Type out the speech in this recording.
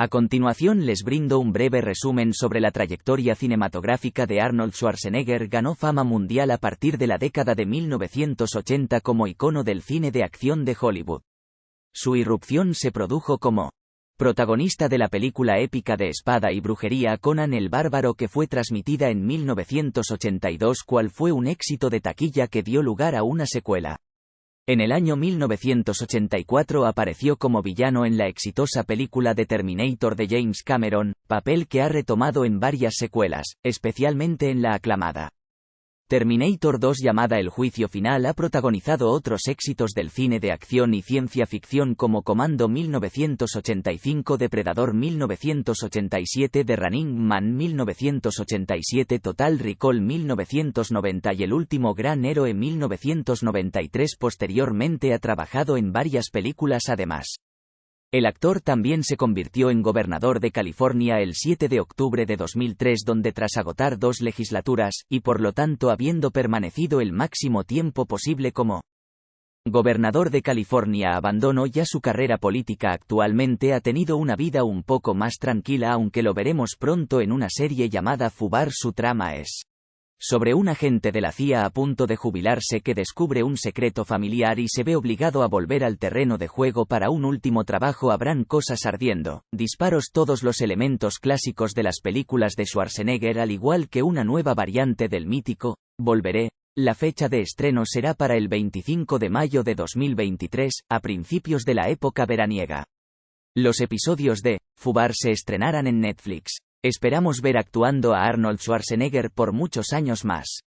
A continuación les brindo un breve resumen sobre la trayectoria cinematográfica de Arnold Schwarzenegger. Ganó fama mundial a partir de la década de 1980 como icono del cine de acción de Hollywood. Su irrupción se produjo como protagonista de la película épica de espada y brujería Conan el Bárbaro que fue transmitida en 1982 cual fue un éxito de taquilla que dio lugar a una secuela. En el año 1984 apareció como villano en la exitosa película de Terminator de James Cameron, papel que ha retomado en varias secuelas, especialmente en la aclamada Terminator 2 llamada El Juicio Final ha protagonizado otros éxitos del cine de acción y ciencia ficción como Comando 1985 Depredador 1987 The Running Man 1987 Total Recall 1990 y El Último Gran Héroe 1993 Posteriormente ha trabajado en varias películas además. El actor también se convirtió en gobernador de California el 7 de octubre de 2003 donde tras agotar dos legislaturas, y por lo tanto habiendo permanecido el máximo tiempo posible como gobernador de California abandonó ya su carrera política actualmente ha tenido una vida un poco más tranquila aunque lo veremos pronto en una serie llamada Fubar su trama es sobre un agente de la CIA a punto de jubilarse que descubre un secreto familiar y se ve obligado a volver al terreno de juego para un último trabajo habrán cosas ardiendo, disparos todos los elementos clásicos de las películas de Schwarzenegger al igual que una nueva variante del mítico, Volveré, la fecha de estreno será para el 25 de mayo de 2023, a principios de la época veraniega. Los episodios de Fubar se estrenarán en Netflix. Esperamos ver actuando a Arnold Schwarzenegger por muchos años más.